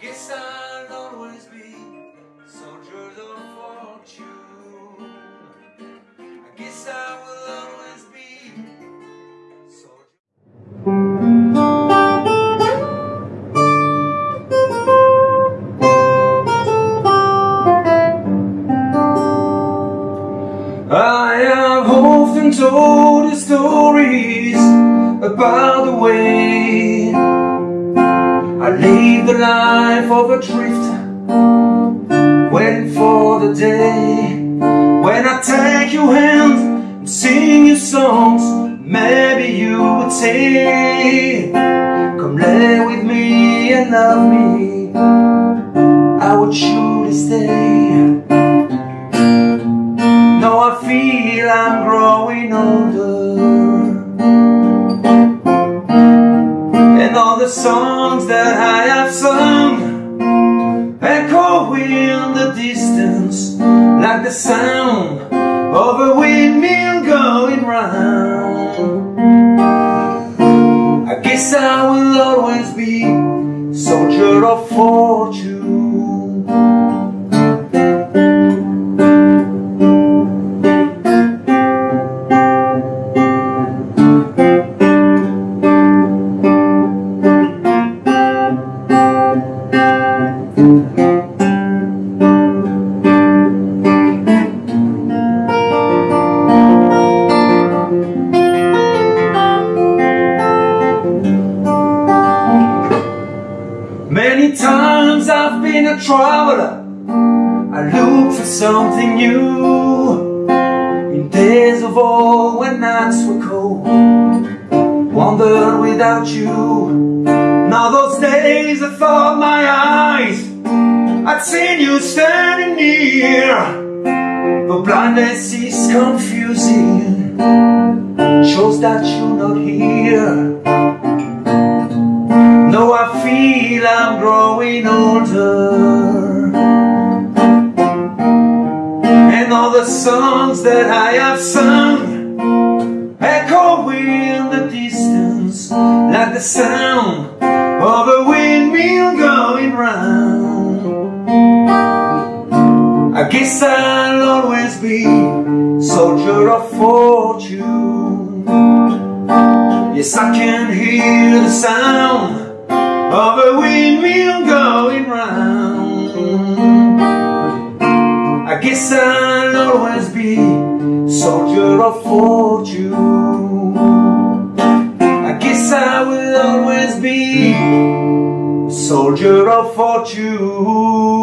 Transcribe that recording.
guess I'll always be soldier of fortune. I guess I will always be soldier. I have often told you stories about the way I live the life of a drifter, waiting for the day when I take your hand and sing you songs. Maybe you would say, Come lay with me and love me. I would surely stay. Now I feel I'm growing older the songs that I have sung Echo in the distance Like the sound of a windmill going round. I guess I will always be soldier of fortune been a traveler. I look for something new. In days of old when nights were cold, wandered without you. Now those days I thought my eyes, I'd seen you standing near. But blindness is confusing, shows that you're not here. Feel I'm growing older. And all the songs that I have sung Echo in the distance Like the sound of a windmill going round. I guess I'll always be soldier of fortune. Yes, I can hear the sound of a windmill going round. I guess I'll always be soldier of fortune. I guess I will always be soldier of fortune.